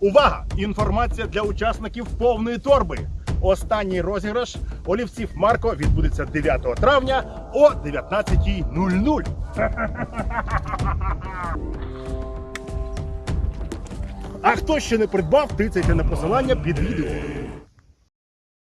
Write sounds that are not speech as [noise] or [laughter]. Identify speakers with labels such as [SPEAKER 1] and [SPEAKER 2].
[SPEAKER 1] Увага! Інформація для учасників повної торби. Останній розіграш олівців Марко відбудеться 9 травня о 19.00. [laughs] А хто ще не придбав, тицяйте на посилання під відео.